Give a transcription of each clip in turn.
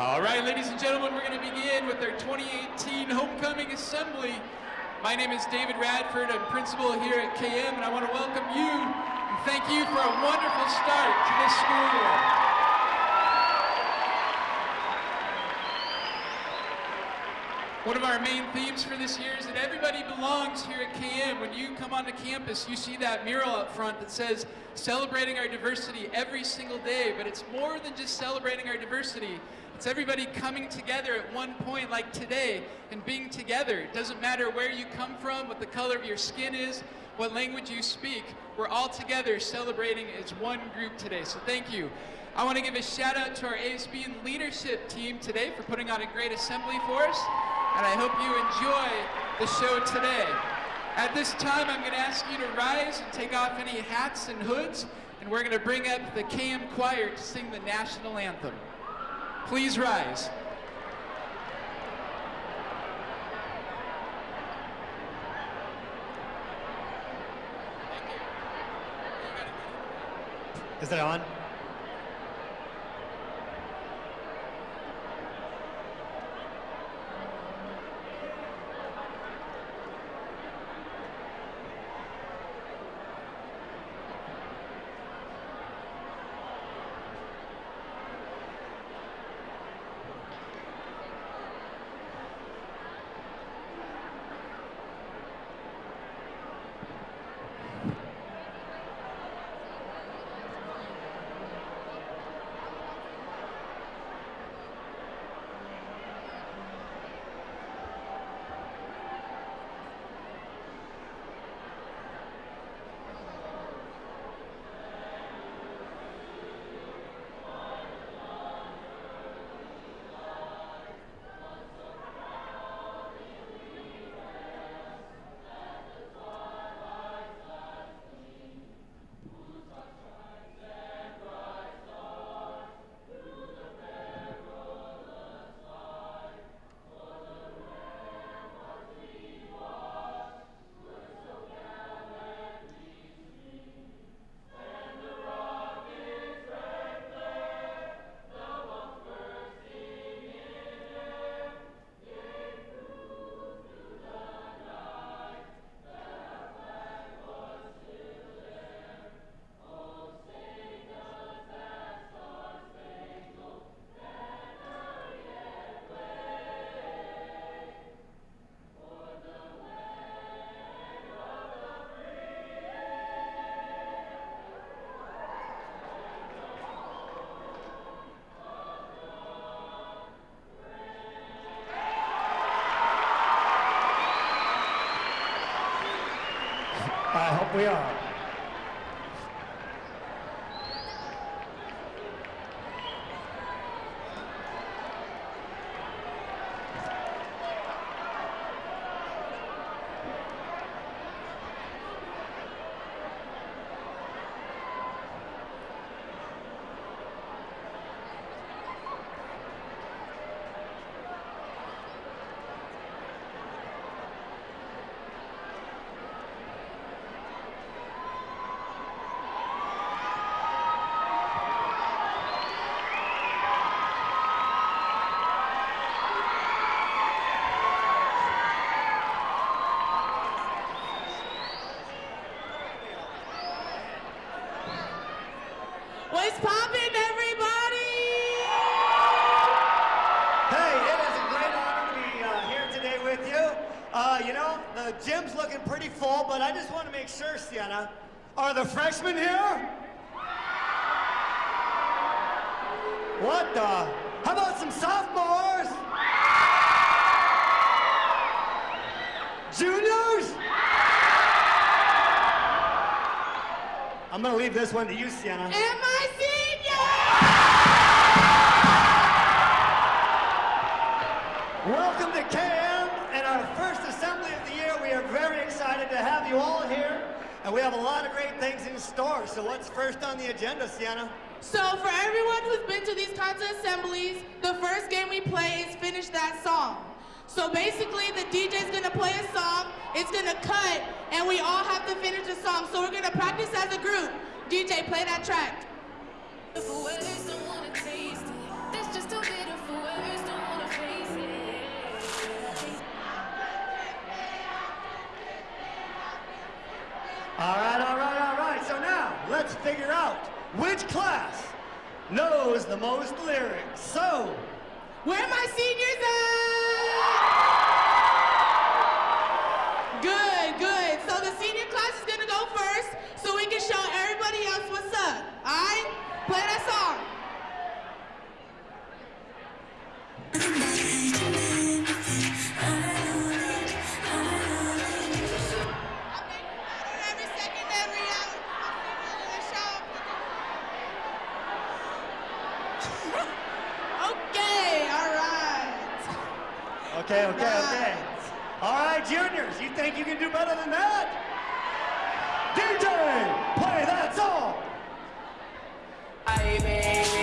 All right, ladies and gentlemen, we're going to begin with our 2018 Homecoming Assembly. My name is David Radford. I'm principal here at KM, and I want to welcome you and thank you for a wonderful start to this school year. One of our main themes for this year is that everybody belongs here at KM. When you come onto campus, you see that mural up front that says, celebrating our diversity every single day, but it's more than just celebrating our diversity. It's everybody coming together at one point like today and being together. It doesn't matter where you come from, what the color of your skin is, what language you speak. We're all together celebrating as one group today, so thank you. I want to give a shout out to our ASB and leadership team today for putting on a great assembly for us, and I hope you enjoy the show today. At this time, I'm going to ask you to rise and take off any hats and hoods, and we're going to bring up the KM Choir to sing the national anthem. Please rise. Is that on? We are. What's poppin', everybody? Hey, it is a great honor to be uh, here today with you. Uh, you gym's looking pretty full, but I just want to make sure, Sienna, are the freshmen here? What the? How about some sophomores? Juniors? I'm gonna leave this one to you, Sienna. And you all here, and we have a lot of great things in store. So what's first on the agenda, Sienna? So for everyone who's been to these kinds of assemblies, the first game we play is finish that song. So basically, the DJ's gonna play a song, it's gonna cut, and we all have to finish the song. So we're gonna practice as a group. DJ, play that track. All right, all right, all right. So now, let's figure out which class knows the most lyrics. So, where are my seniors at? Good, good. So the senior class is gonna go first so we can show everybody else what's up, all right? Play that song. Okay, okay, okay. All right, juniors, you think you can do better than that? DJ, play that song. All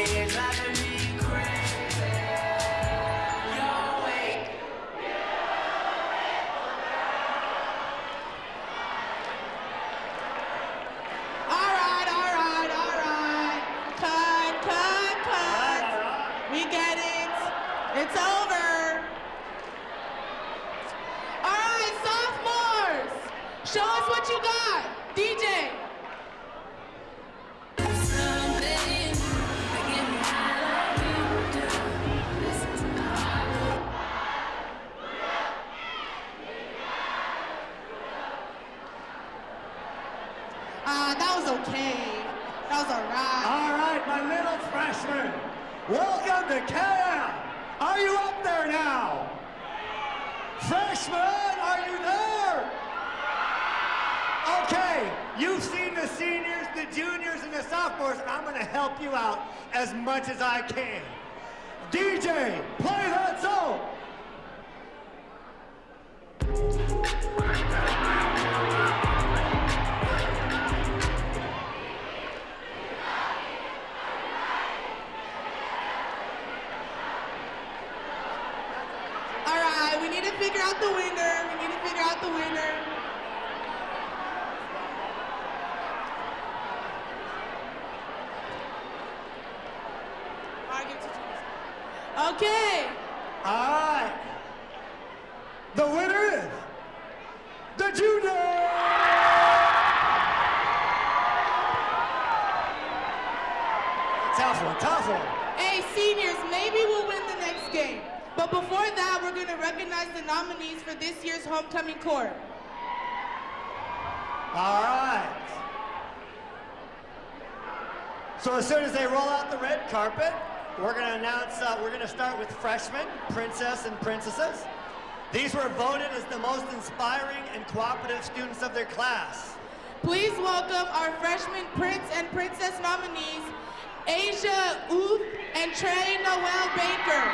So as soon as they roll out the red carpet, we're going to announce, uh, we're going to start with freshmen, princess and princesses. These were voted as the most inspiring and cooperative students of their class. Please welcome our freshman prince and princess nominees, Asia Uth and Trey Noel Baker.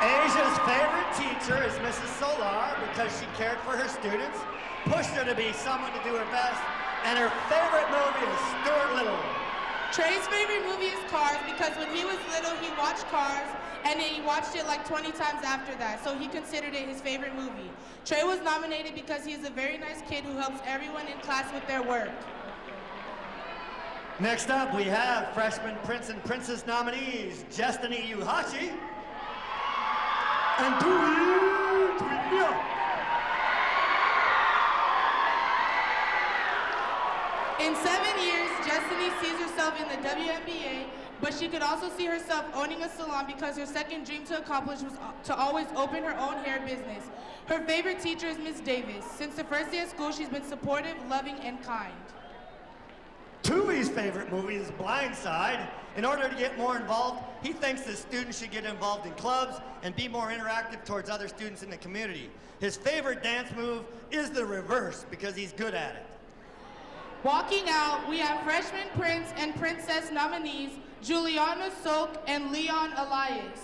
Asia's favorite teacher is Mrs. Solar because she cared for her students, pushed her to be someone to do her best, and her favorite movie is Stuart Little. Trey's favorite movie is Cars because when he was little, he watched Cars and then he watched it like 20 times after that, so he considered it his favorite movie. Trey was nominated because he is a very nice kid who helps everyone in class with their work. Next up, we have freshman prince and princess nominees, Destiny Yuhachi and Tui Tuilia. In seven years, Destiny sees herself in the WNBA, but she could also see herself owning a salon because her second dream to accomplish was uh, to always open her own hair business. Her favorite teacher is Miss Davis. Since the first day of school, she's been supportive, loving, and kind. Tui's favorite movie is Blind Side. In order to get more involved, he thinks that students should get involved in clubs and be more interactive towards other students in the community. His favorite dance move is the reverse because he's good at it. Walking out, we have freshman prince and princess nominees, Juliana Sok and Leon Elias.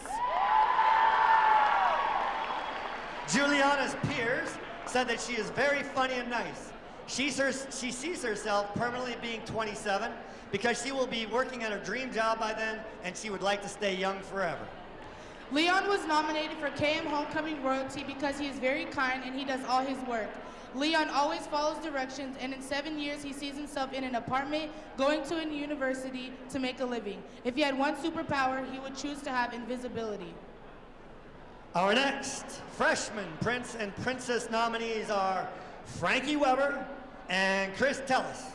Juliana's peers said that she is very funny and nice. She, she sees herself permanently being 27 because she will be working at her dream job by then and she would like to stay young forever. Leon was nominated for KM Homecoming Royalty because he is very kind and he does all his work. Leon always follows directions, and in seven years, he sees himself in an apartment going to a university to make a living. If he had one superpower, he would choose to have invisibility. Our next freshman prince and princess nominees are Frankie Weber and Chris Tellis.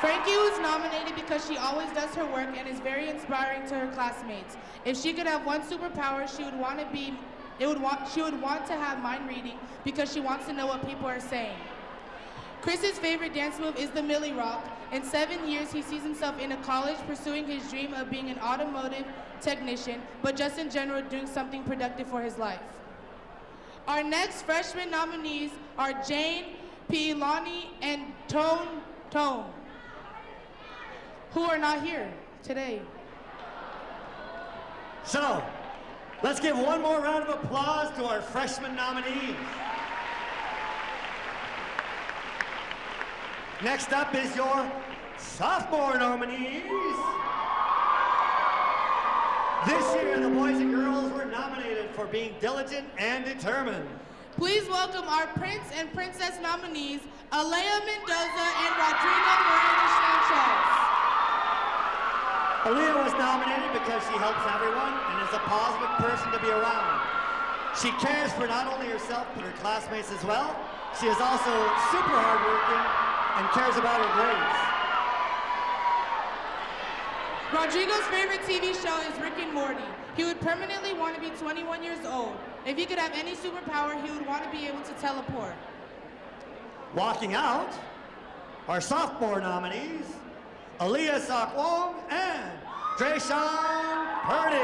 Frankie was nominated because she always does her work and is very inspiring to her classmates. If she could have one superpower, she would want to be it would want she would want to have mind reading because she wants to know what people are saying. Chris's favorite dance move is the Milly Rock. In seven years, he sees himself in a college pursuing his dream of being an automotive technician, but just in general doing something productive for his life. Our next freshman nominees are Jane Pilani and Tone Tone, who are not here today. So, let's give one more round of applause to our freshman nominees. Next up is your sophomore nominees. This year, the boys and girls were nominated for being diligent and determined. Please welcome our Prince and Princess nominees, Alea Mendoza and Rodrigo Moreno Sanchez. Alea was nominated because she helps everyone is a positive person to be around. She cares for not only herself but her classmates as well. She is also super hardworking and cares about her grades. Rodrigo's favorite TV show is Rick and Morty. He would permanently want to be 21 years old. If he could have any superpower, he would want to be able to teleport. Walking out are sophomore nominees, Aaliyah Sakwong and Drayshawn Purdy.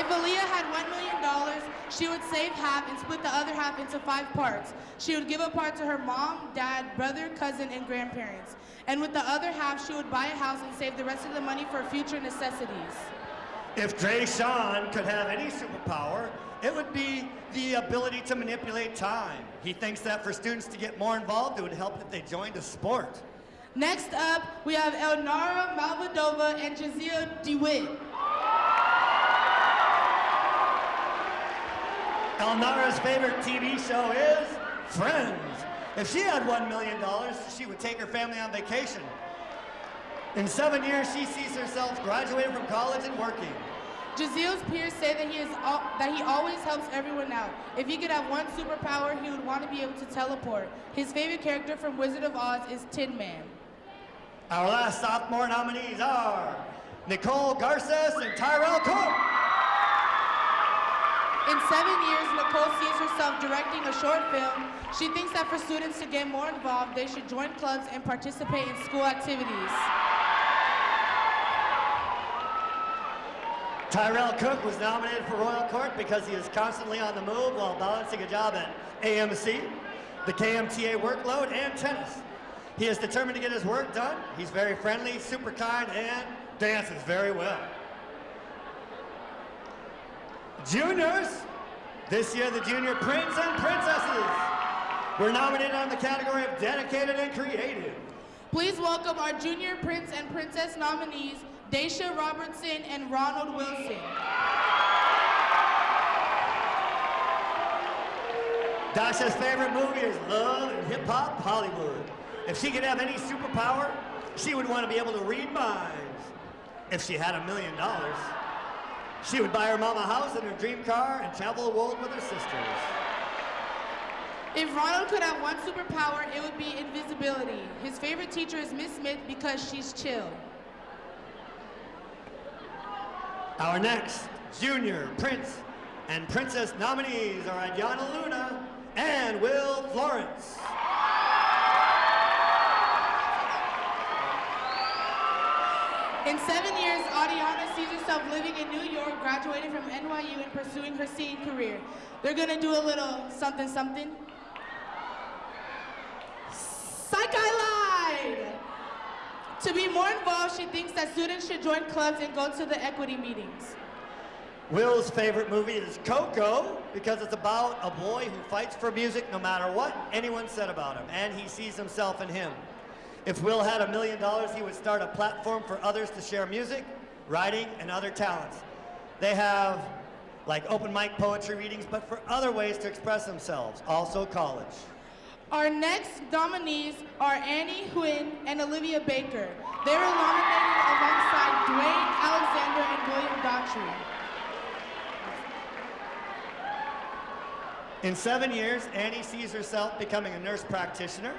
If Aaliyah had $1 million, she would save half and split the other half into five parts. She would give a part to her mom, dad, brother, cousin, and grandparents. And with the other half, she would buy a house and save the rest of the money for future necessities. If Drayshawn could have any superpower, it would be the ability to manipulate time. He thinks that for students to get more involved, it would help if they joined a sport. Next up, we have Elnara Malvadova and Jazia DeWitt. Elnara's favorite TV show is Friends. If she had $1 million, she would take her family on vacation. In seven years, she sees herself graduating from college and working. Jaziel's peers say that he, is al- that he always helps everyone out. If he could have one superpower, he would want to be able to teleport. His favorite character from Wizard of Oz is Tin Man. Our last sophomore nominees are Nicole Garces and Tyrell Cook. In seven years, Nicole sees herself directing a short film. She thinks that for students to get more involved, they should join clubs and participate in school activities. Tyrell Cook was nominated for Royal Court because he is constantly on the move while balancing a job at AMC, the KMTA workload, and tennis. He is determined to get his work done. He's very friendly, super kind, and dances very well. Juniors, this year the Junior Prince and Princesses were nominated on the category of dedicated and creative. Please welcome our junior prince and princess nominees, Daisha Robertson and Ronald Wilson. Dasha's favorite movie is Love and Hip Hop Hollywood. If she could have any superpower, she would want to be able to read minds. If she had a million dollars, she would buy her mom a house and her dream car and travel the world with her sisters. If Ronald could have one superpower, it would be invisibility. His favorite teacher is Miss Smith because she's chill. Our next junior prince and princess nominees are Adriana Luna and Will Florence. In seven years, Adiana sees herself living in New York, graduating from NYU and pursuing her singing career. They're gonna do a little something something. Psych I lied! To be more involved, she thinks that students should join clubs and go to the equity meetings. Will's favorite movie is Coco because it's about a boy who fights for music no matter what anyone said about him, and he sees himself in him. If Will had a million dollars, he would start a platform for others to share music, writing, and other talents. They have like open mic poetry readings, but for other ways to express themselves, also college. Our next nominees are Annie Huynh and Olivia Baker. They were nominated alongside Dwayne Alexander and William Daughtry. In seven years, Annie sees herself becoming a nurse practitioner.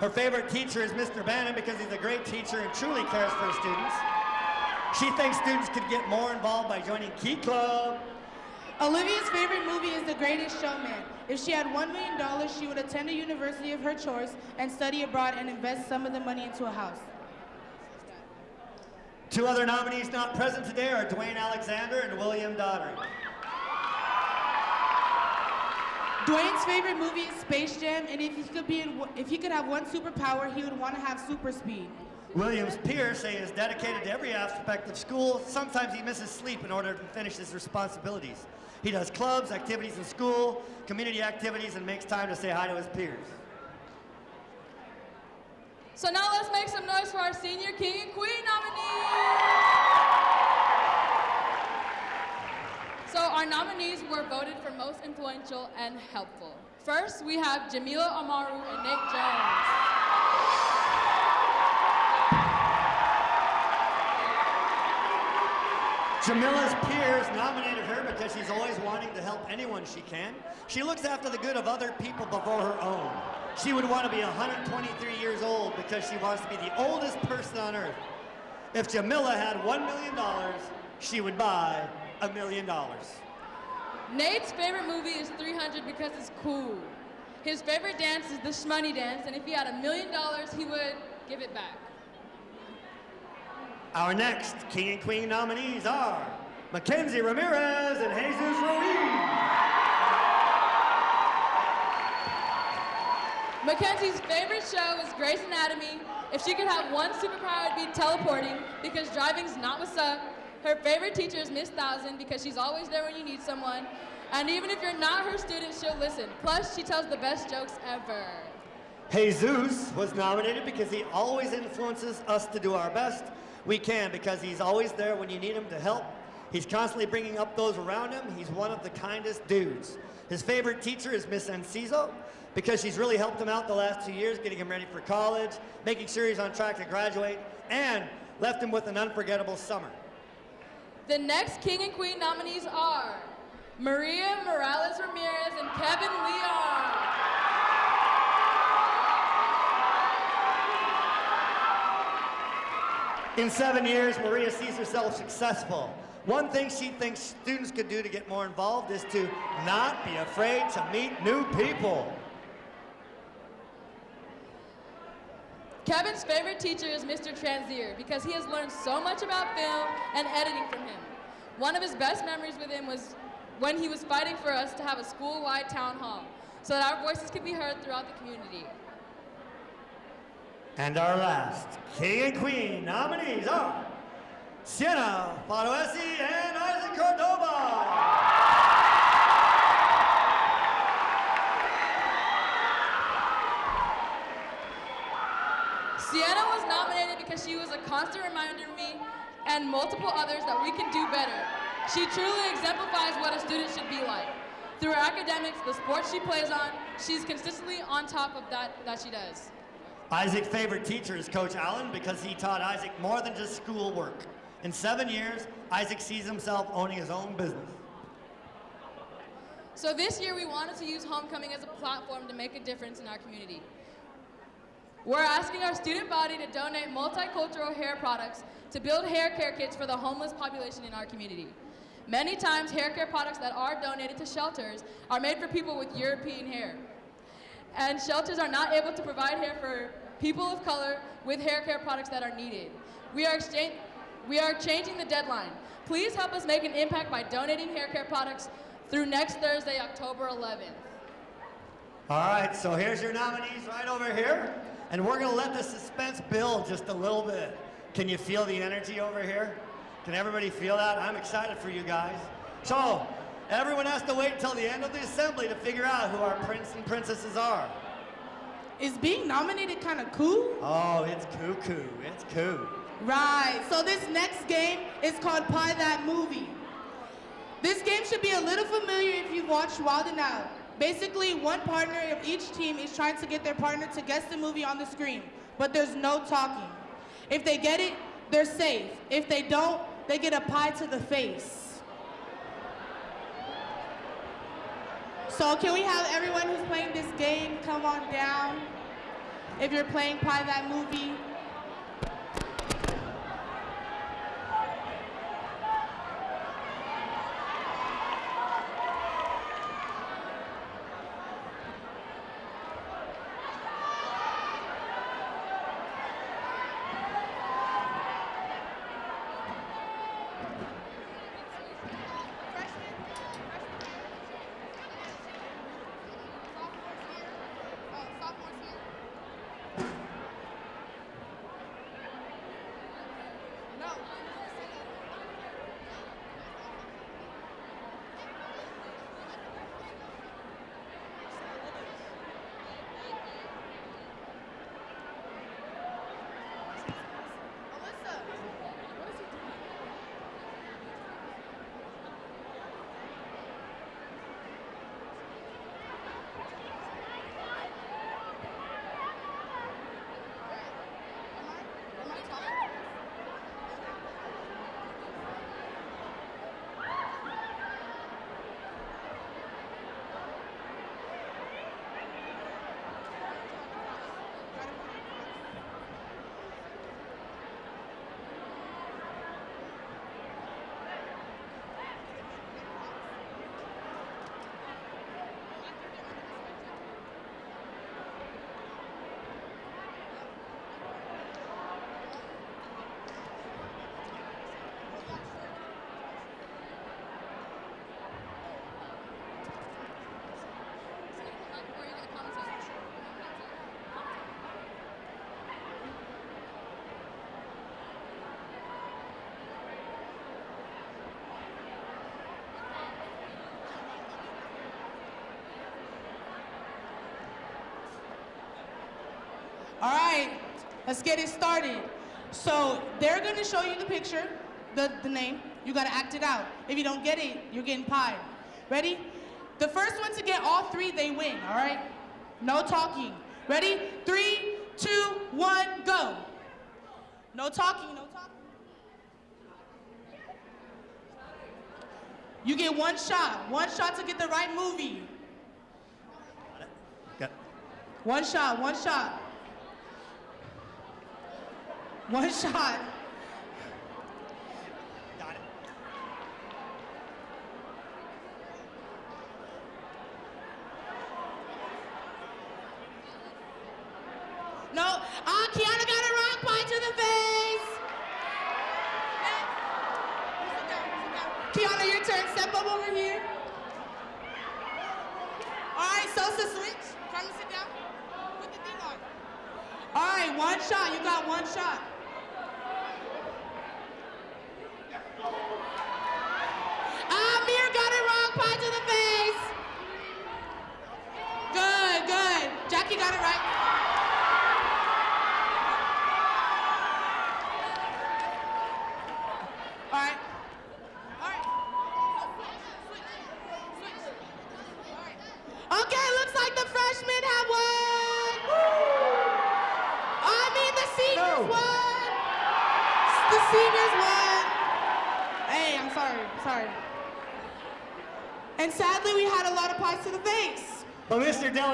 Her favorite teacher is Mr. Bannon because he's a great teacher and truly cares for his students. She thinks students could get more involved by joining Key Club. Olivia's favorite movie is The Greatest Showman. If she had $1 million, she would attend a university of her choice and study abroad and invest some of the money into a house. Two other nominees not present today are Dwayne Alexander and William Daughtry. Dwayne's favorite movie is Space Jam, and if he could be in, if he could have one superpower, he would want to have super speed. William's peers say he is dedicated to every aspect of school. Sometimes he misses sleep in order to finish his responsibilities. He does clubs, activities in school, community activities, and makes time to say hi to his peers. So now let's make some noise for our senior king and queen nominees. Our nominees were voted for most influential and helpful. First, we have Jamila Amaru and Nate Jones. Jamila's peers nominated her because she's always wanting to help anyone she can. She looks after the good of other people before her own. She would want to be 123 years old because she wants to be the oldest person on earth. If Jamila had $1 million, she would buy a million dollars. Nate's favorite movie is 300 because it's cool. His favorite dance is the shmoney dance, and if he had a million dollars, he would give it back. Our next King and Queen nominees are Mackenzie Ramirez and Jesus Ruiz. Mackenzie's favorite show is Grey's Anatomy. If she could have one superpower, it'd be teleporting because driving's not what's up. Her favorite teacher is Miss Thousand because she's always there when you need someone. And even if you're not her student, she'll listen. Plus, she tells the best jokes ever. Jesus was nominated because he always influences us to do our best we can because he's always there when you need him to help. He's constantly bringing up those around him. He's one of the kindest dudes. His favorite teacher is Miss Enciso because she's really helped him out the last two years, getting him ready for college, making sure he's on track to graduate, and left him with an unforgettable summer. The next King and Queen nominees are Maria Morales Ramirez and Kevin Leon. In seven years, Maria sees herself successful. One thing she thinks students could do to get more involved is to not be afraid to meet new people. Kevin's favorite teacher is Mr. Transier because he has learned so much about film and editing from him. One of his best memories with him was when he was fighting for us to have a school-wide town hall so that our voices could be heard throughout the community. And our last King and Queen nominees are Sienna Faroesi and Isaac Cordova. She was a constant reminder to me and multiple others that we can do better. She truly exemplifies what a student should be like. Through her academics, the sports she plays on, she's consistently on top of that that she does. Isaac's favorite teacher is Coach Allen because he taught Isaac more than just schoolwork. In seven years, Isaac sees himself owning his own business. So this year we wanted to use homecoming as a platform to make a difference in our community. We're asking our student body to donate multicultural hair products to build hair care kits for the homeless population in our community. Many times, hair care products that are donated to shelters are made for people with European hair. And shelters are not able to provide hair for people of color with hair care products that are needed. We are, we are changing the deadline. Please help us make an impact by donating hair care products through next Thursday, October 11th. All right, so here's your nominees right over here. And we're going to let the suspense build just a little bit. Can you feel the energy over here? Can everybody feel that? I'm excited for you guys. So, everyone has to wait until the end of the assembly to figure out who our prince and princesses are. Is being nominated kind of cool? Oh, it's cuckoo. It's cool. Right. So this next game is called Pie That Movie. This game should be a little familiar if you've watched Wild 'N Out. Basically, one partner of each team is trying to get their partner to guess the movie on the screen, but there's no talking. If they get it, they're safe. If they don't, they get a pie to the face. So can we have everyone who's playing this game come on down? if you're playing Pie That Movie. Let's get it started. So they're gonna show you the picture, the, the name. You gotta act it out. If you don't get it, you're getting pied. Ready? The first one to get all three, they win, all right? No talking. Ready? Three, two, one, go. No talking, no talking. You get one shot, one shot to get the right movie. Got- One shot, one shot. One shot.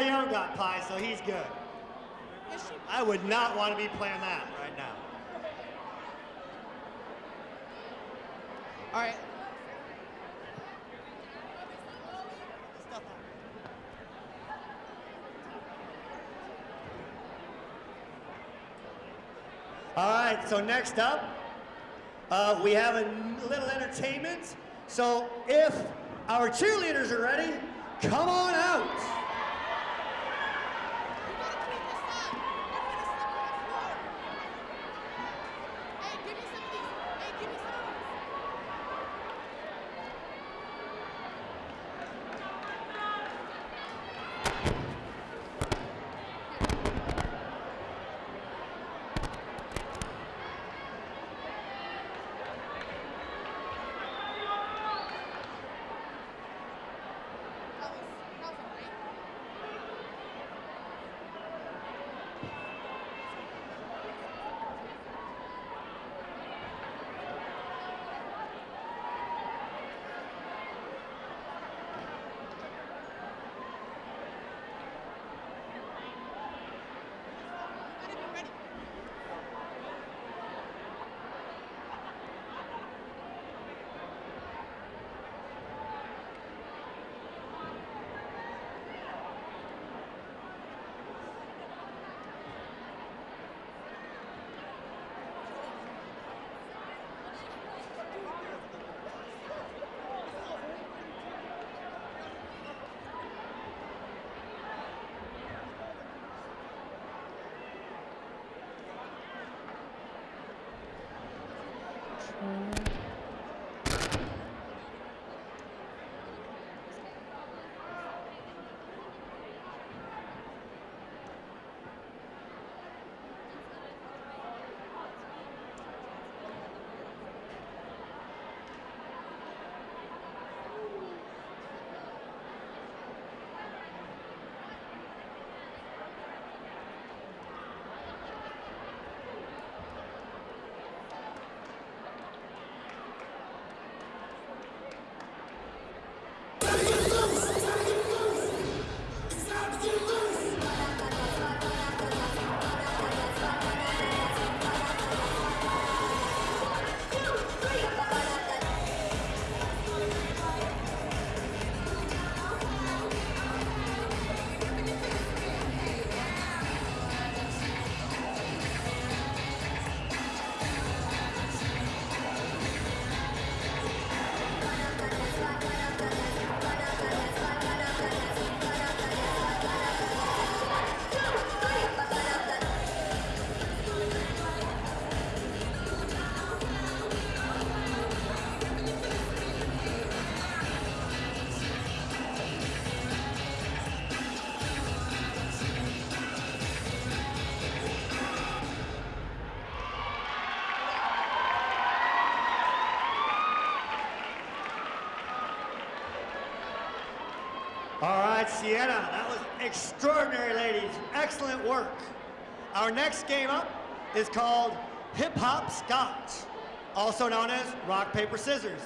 Mr. Got pie, so he's good. I would not want to be playing that right now. All right. All right, so next up, uh, we have a little entertainment. So if our cheerleaders are ready, come on out. Sienna, that was extraordinary, ladies. Excellent work. Our next game up is called Hip Hop Scotch, also known as Rock, Paper, Scissors.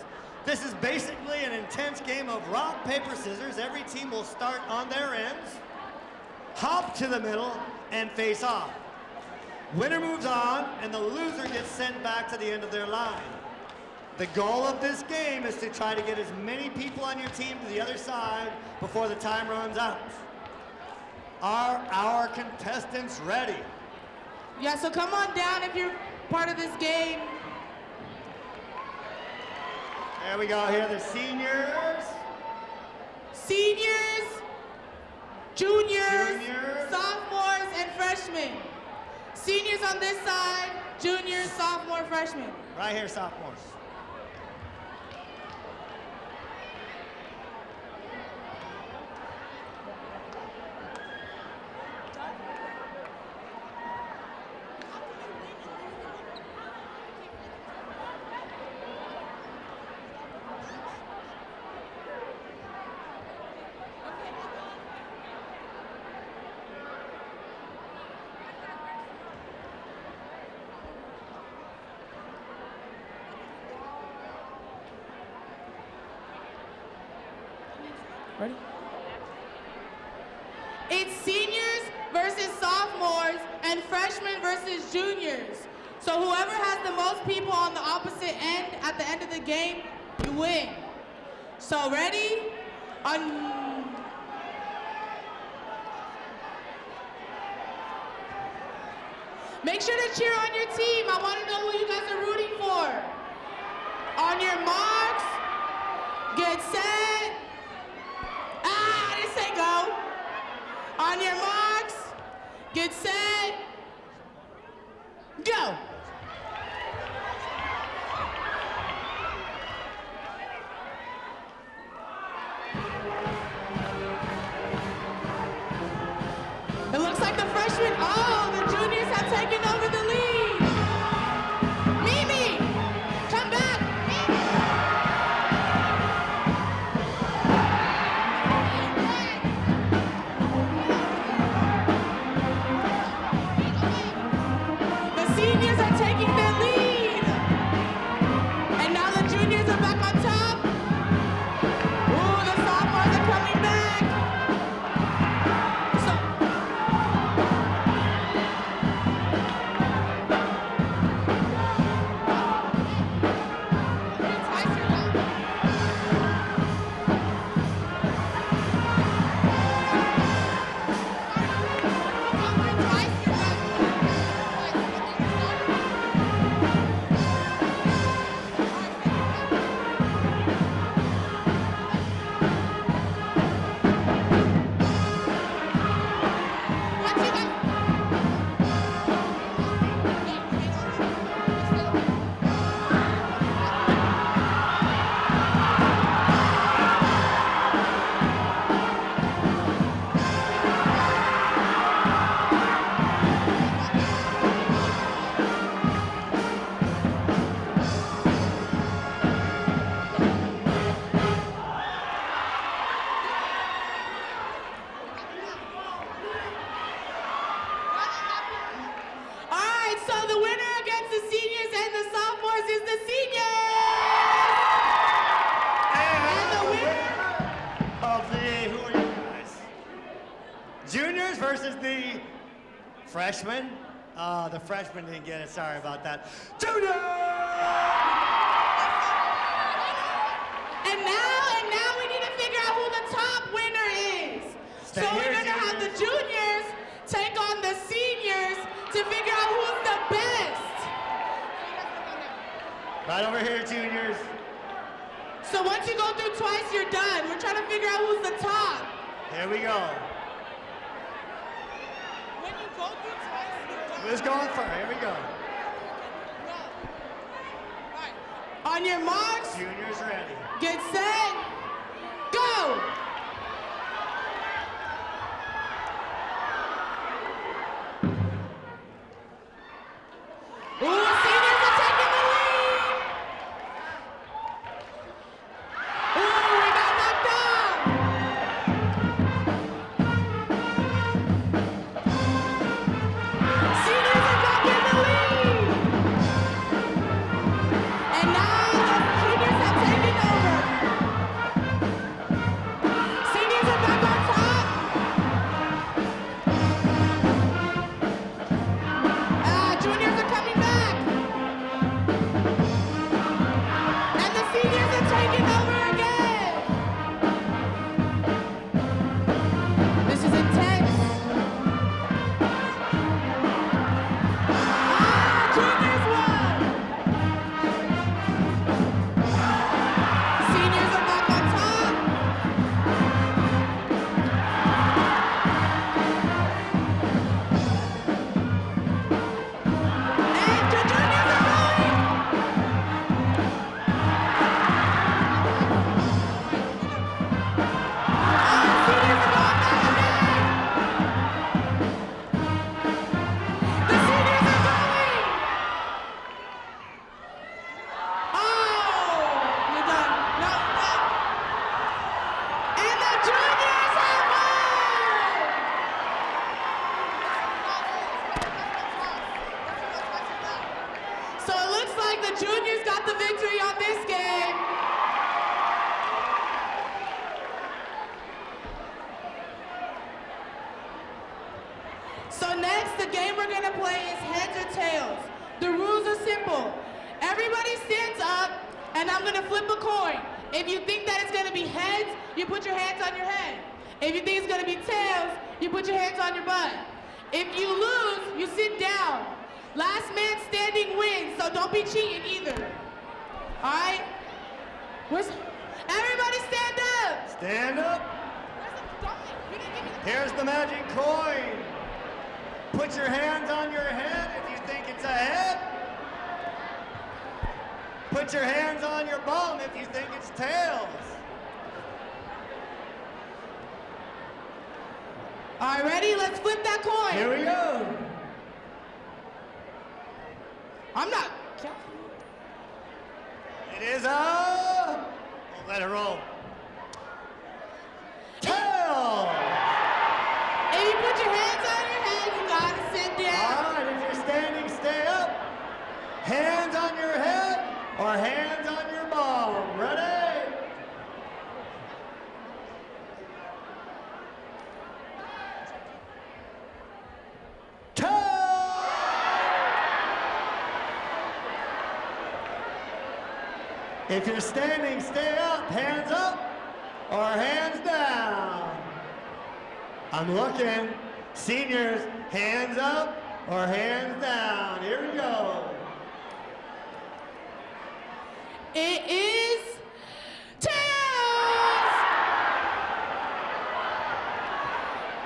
This is basically an intense game of rock, paper, scissors. Every team will start on their ends, hop to the middle, and face off. Winner moves on, and the loser gets sent back to the end of their line. The goal of this game is to try to get as many people on your team to the other side before the time runs out. Are our contestants ready? Yeah, so come on down if you're part of this game. There we go, here the seniors. Seniors, juniors, Juniors. sophomores, and freshmen. Seniors on this side, juniors, sophomore, freshmen. Right here, sophomores. Get. Sorry about that. Junior! And now, and now we need to figure out who the top winner is. Stay so here, we're gonna have the juniors take on the seniors to figure out who's the best. Right over here, juniors. So once you go through twice, you're done. We're trying to figure out who's the top. Here we go. You go through twice, you're done. Who's going first? Here we go. On your marks, Juniors ready. get set, go! So next, the game we're gonna play is heads or tails. The rules are simple. Everybody stands up, and I'm gonna flip a coin. If you think that it's gonna be heads, you put your hands on your head. If you think it's gonna be tails, you put your hands on your butt. If you lose, you sit down. Last man standing wins, so don't be cheating either. All right? Where's everybody stand up? Stand up. Where's the dog? You didn't give me the Here's the magic coin. Put your hands on your head if you think it's a head. Put your hands on your bum if you think it's tails. All right, ready? Let's flip that coin. Here we go. I'm not. It is a. We'll let it roll. Tail. If you put your hands on your head, you gotta sit down. All right, if you're standing, stay up. Hands on your head or hands on your bum. Ready? Tail. If you're standing, stay up. Hands up or hands down. I'm looking. Seniors, hands up or hands down. Here we go. It is tails.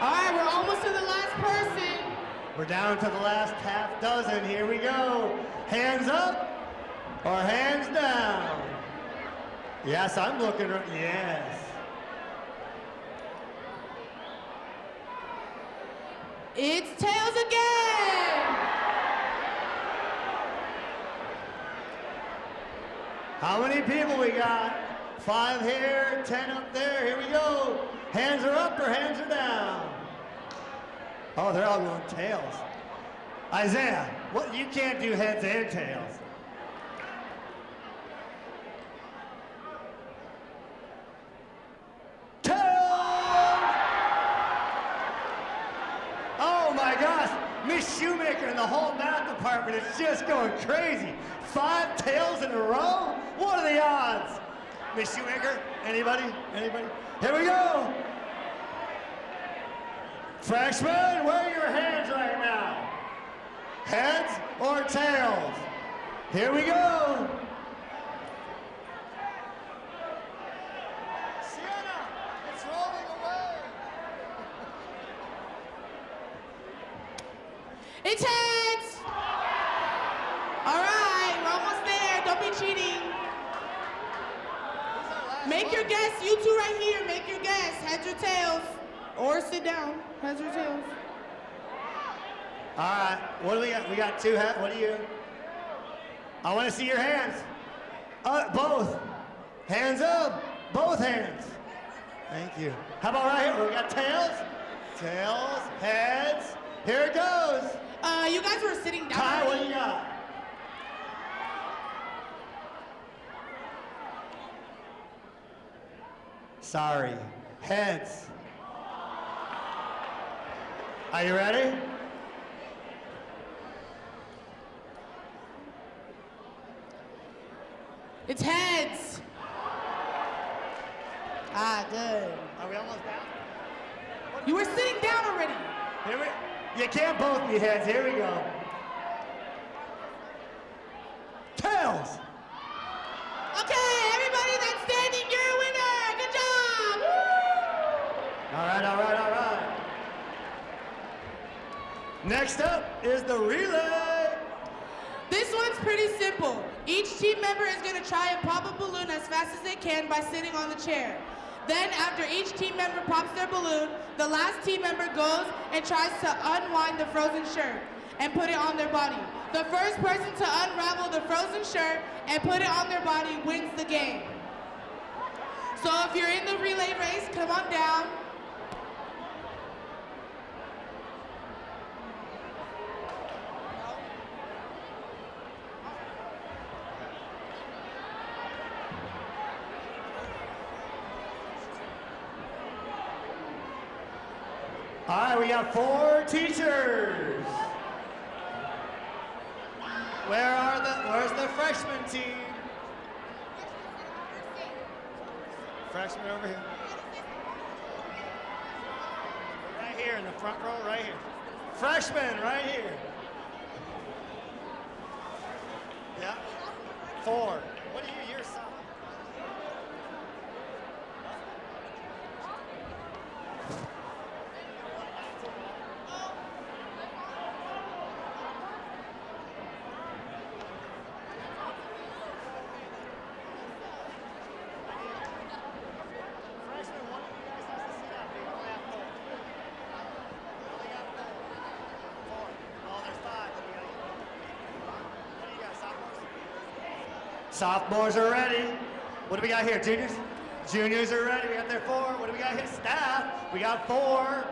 All right, we're almost to the last person. We're down to the last half dozen. Here we go. Hands up or hands down. Yes, I'm looking. Yes. It's tails again. How many people we got? Five here, ten up there. Here we go. Hands are up or hands are down? Oh, they're all going tails. Isaiah, what? You can't do heads and tails. Tails! Oh my gosh, Miss Shoemaker and the whole math department is just going crazy. Five tails in a row? What are the odds? Miss Shoemaker, anybody? Anybody? Here we go. Freshmen, where are your hands right now? Heads or tails? Here we go. Sienna, it's rolling away. It's heads. All right, we're almost there. Don't be cheating. Make your guess. You two right here. Make your guess. Heads or tails. Or sit down. Heads or tails. All right, what do we got? We got two hands. What do you? I want to see your hands. Uh, both. Hands up. Both hands. Thank you. How about right here? We got tails. Tails, heads. Here it goes. Uh, you guys were sitting down. Kai, what do you got? Sorry. Heads. Are you ready? It's heads. Ah, good. Are we almost down? You were sitting down already. Here we, you can't both be heads. Here we go. Tails. Okay, everybody that's standing, you're a winner. Good job. All right, all right, all right. Next up is the relay. This one's pretty simple. Each team member is going to try and pop a balloon as fast as they can by sitting on the chair. Then, after each team member pops their balloon, the last team member goes and tries to unwind the frozen shirt and put it on their body. The first person to unravel the frozen shirt and put it on their body wins the game. So if you're in the relay race, come on down. Four teachers. Where are the, where's the freshman team? Freshman over here. Right here in the front row, right here. Freshman, right here. Yeah. Four. What are you, you're sophomore? Freshman, one of you guys has to sit up. You only have four. You only got four. Four. Oh, there's five. What do you got? What do you got, sophomores? Sophomores are ready. What do we got here, juniors? Juniors are ready. We got their four. What do we got here? Staff. We got four.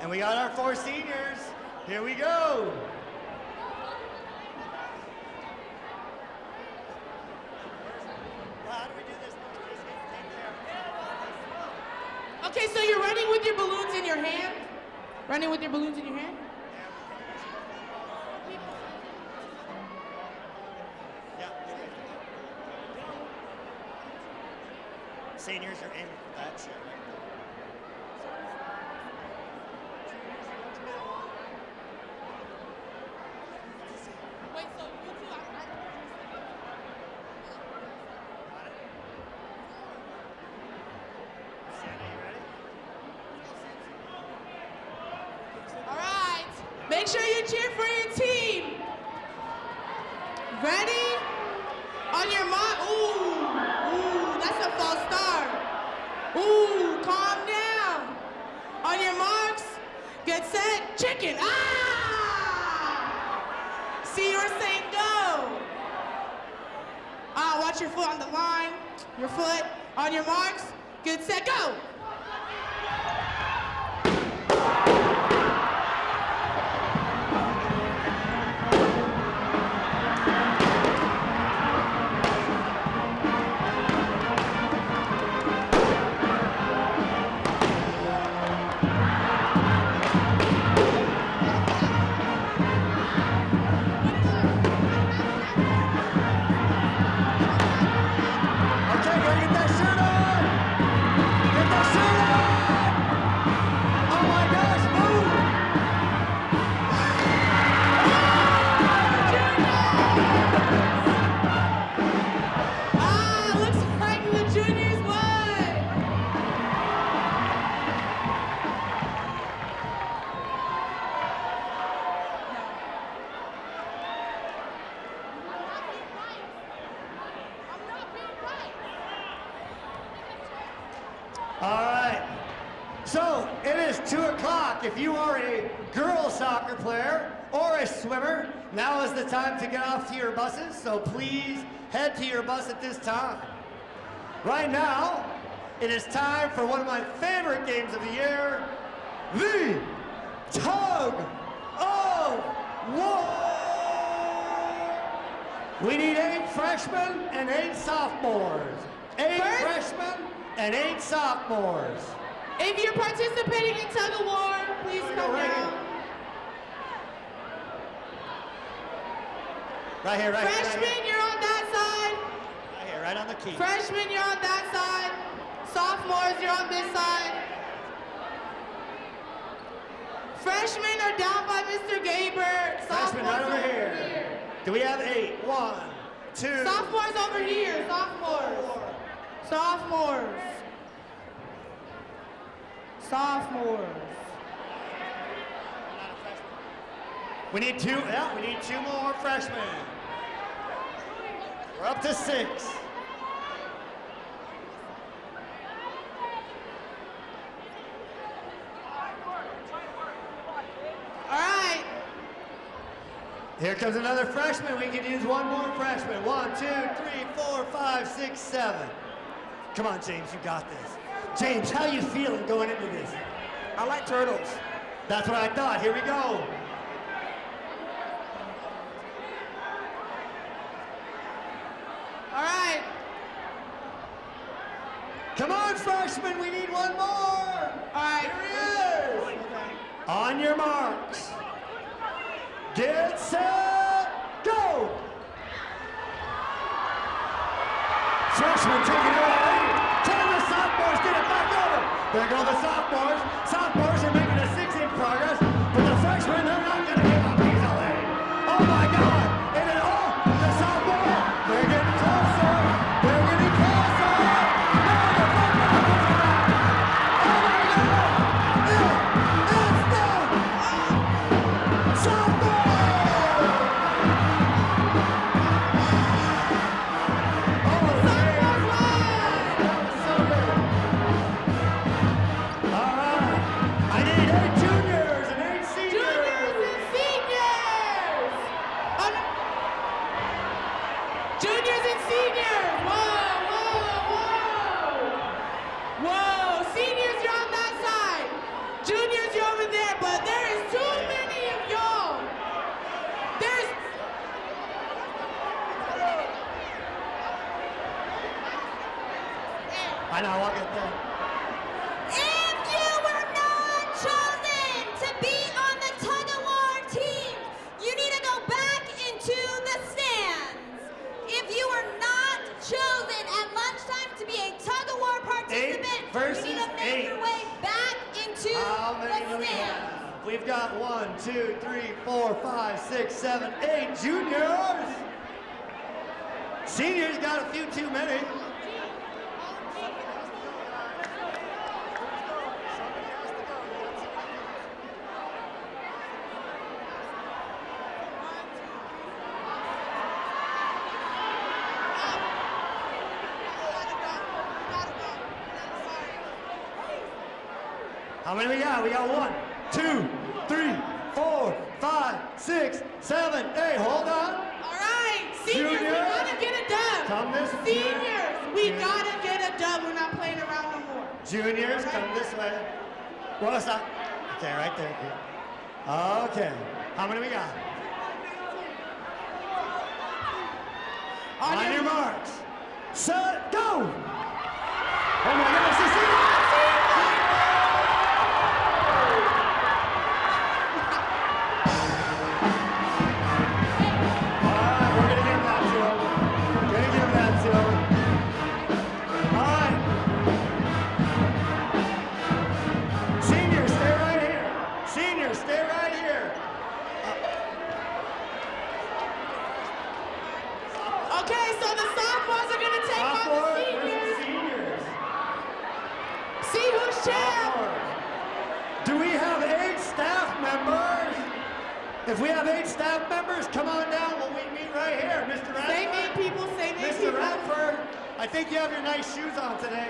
And we got our four seniors. Here we go. Okay, so you're running with your balloons in your hand? Running with your balloons in your hand? Yeah. Seniors are aiming If you are a girl soccer player or a swimmer, now is the time to get off to your buses. So please head to your bus at this time. Right now, it is time for one of my favorite games of the year, the Tug of War. We need eight freshmen and eight sophomores. Eight First- freshmen and eight sophomores. If you're participating in tug of war, please Here come right down. here. Right here, right here, right Freshmen, you're on that side. Right here, right on the key. Freshmen, you're on that side. Sophomores, you're on this side. Freshmen are down by Mr. Gaber. Freshmen Sophomores right over are here. Do we have eight? One, two. Sophomores over here. Sophomores. Sophomores. Sophomores. We need two, yeah, we need two more freshmen. We're up to six. All right. Here comes another freshman. We can use one more freshman. One, two, three, four, five, six, seven. Come on, James, you got this. James, how you feeling going into this? I like turtles. That's what I thought. Here we go. All right. Come we need one more. All right. Here he is. On your marks. Get set, go. Freshmen taking it away. Can the sophomores get it back over? There go the sophomores. How many we got? We got one, two, three, four, five, six, seven, eight. Hold on. All right. Seniors, we Juniors. gotta get a dub. Come this way. Seniors, we Juniors. gotta get a dub. We're not playing around no more. Juniors, come this way. What's up? Okay, right there. Okay. How many we got? On, your marks. Set, go! Oh my gosh, I think you have your nice shoes on today.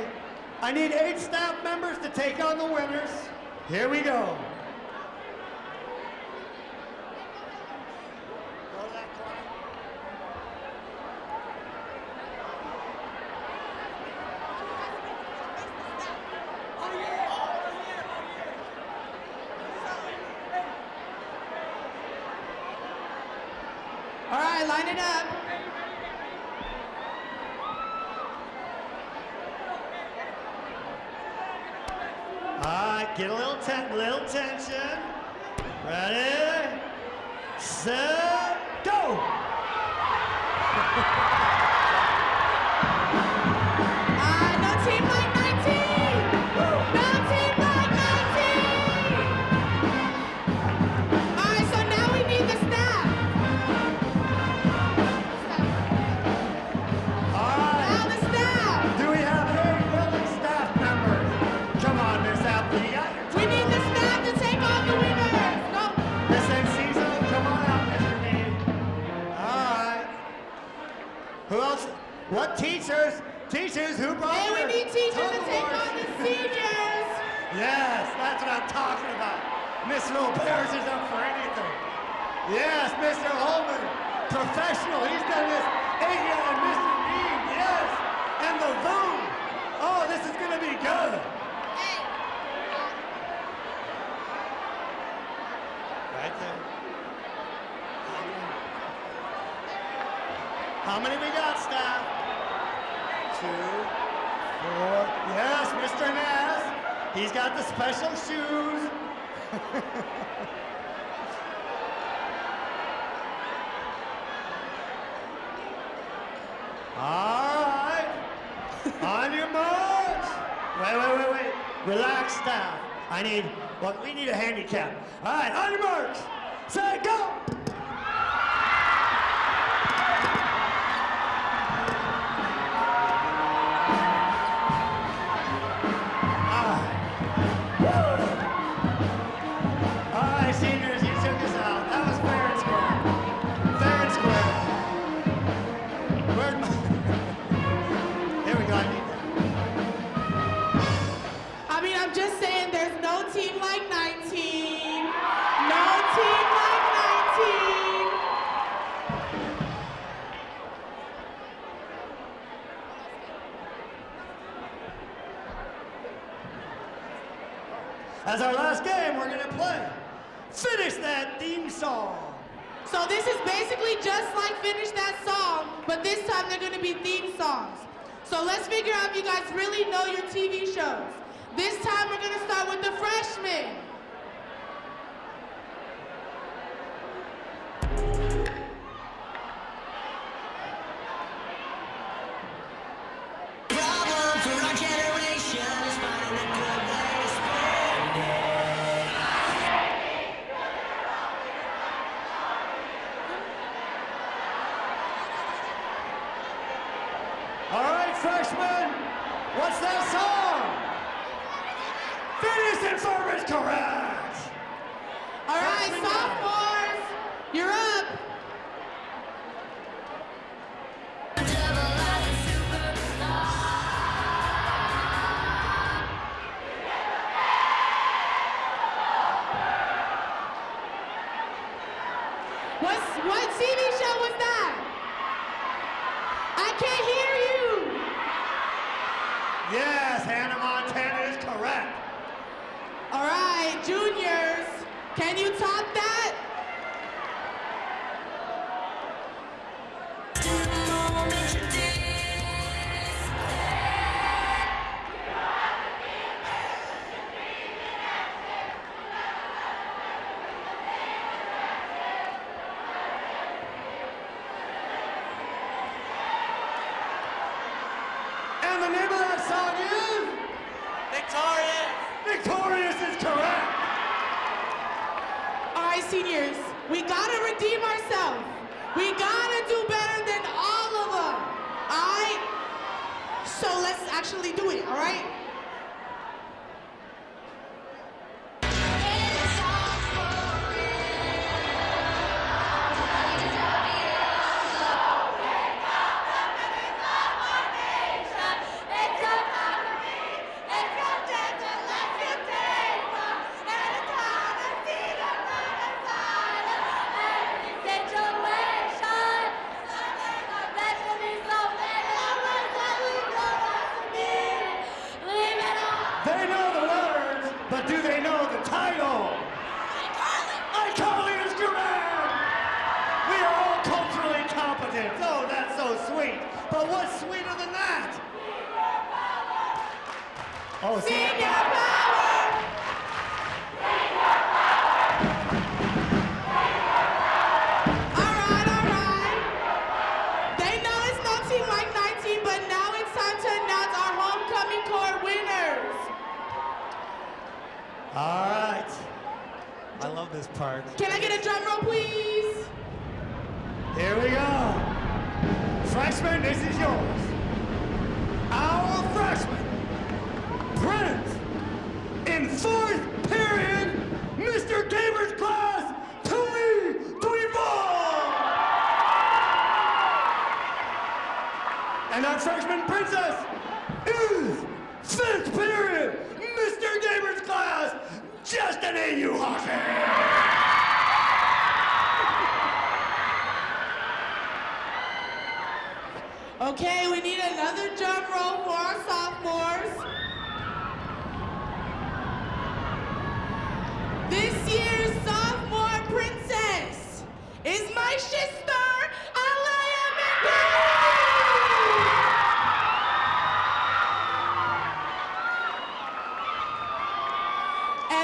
I need eight staff members to take on the winners. Here we go. As our last game, we're gonna play Finish That Theme Song. So this is basically just like Finish That Song, but this time they're gonna be theme songs. So let's figure out if you guys really know your TV shows. This time we're gonna start with the freshmen.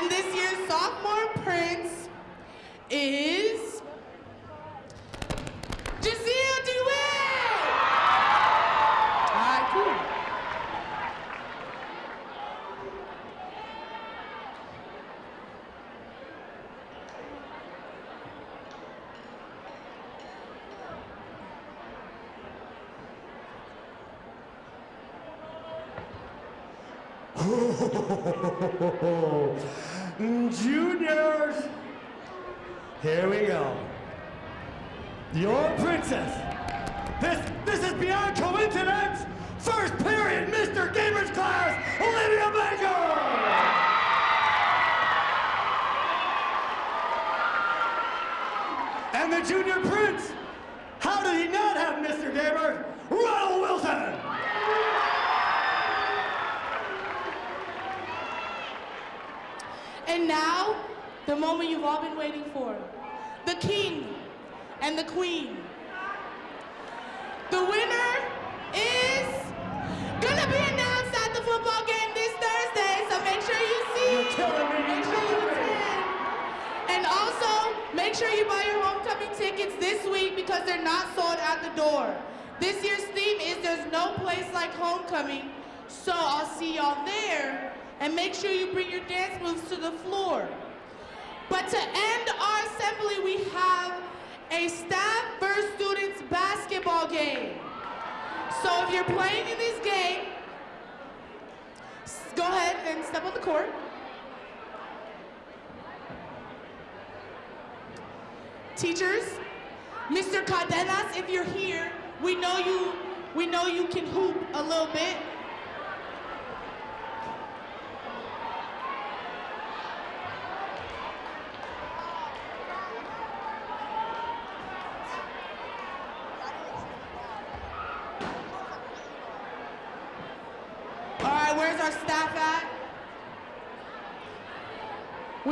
And this year's sophomore prince is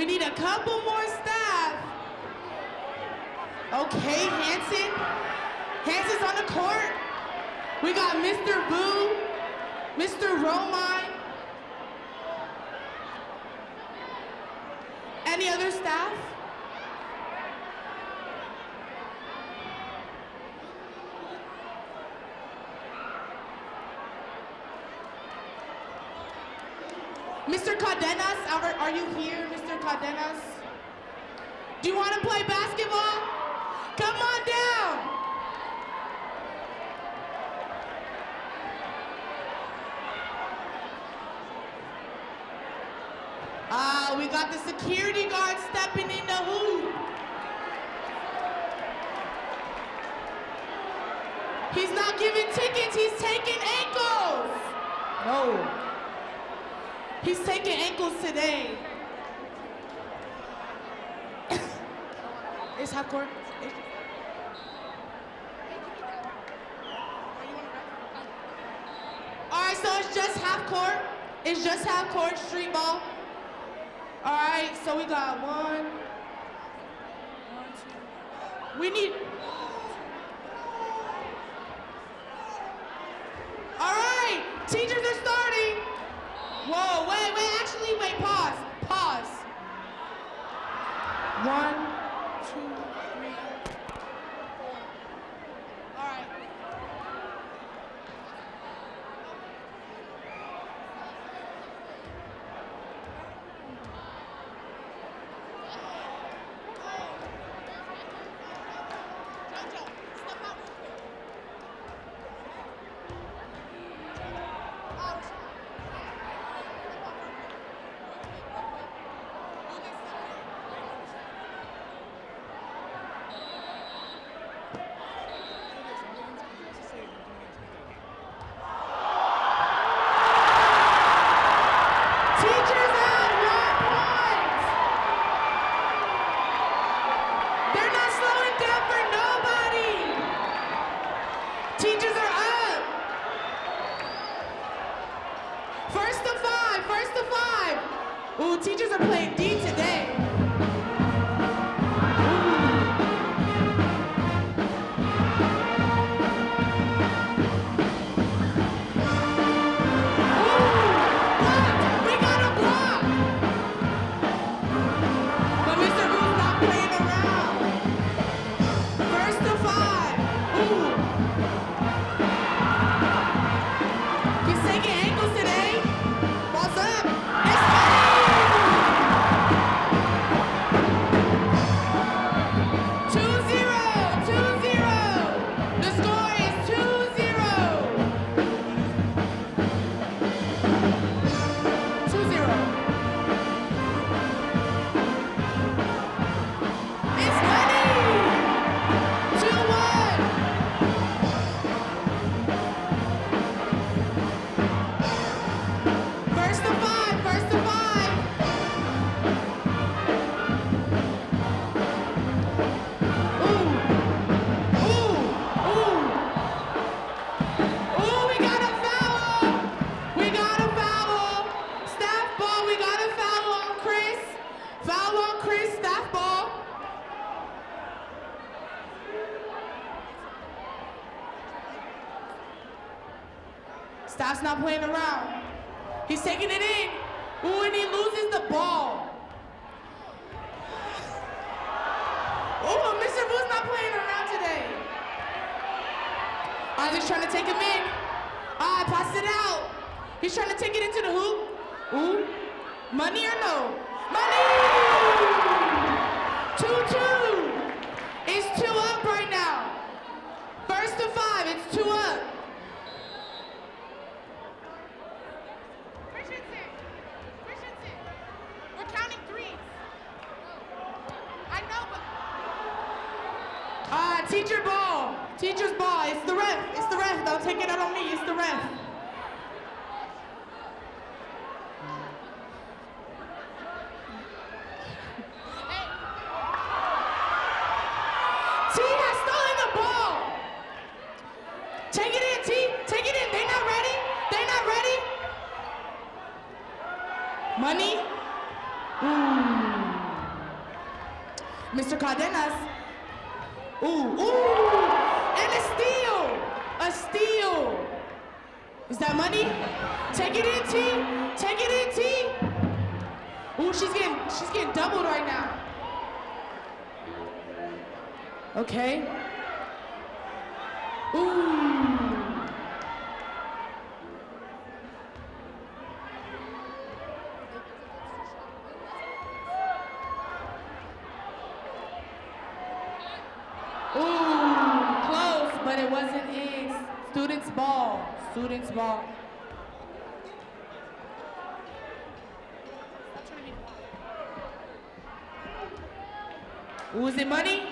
We need a couple more staff. Okay, Hanson. Hanson's on the court. We got Mr. Boo, Mr. Roman. He's not playing around. He's taking it in. Ooh, and he loses the ball. Ooh, Mr. Boo's not playing around today. Isaac's trying to take him in. Ah, right, pass it out. He's trying to take it into the hoop. Ooh, money or no? Money! Two, two. It's two up right now. First to five, it's two up. Who's the money?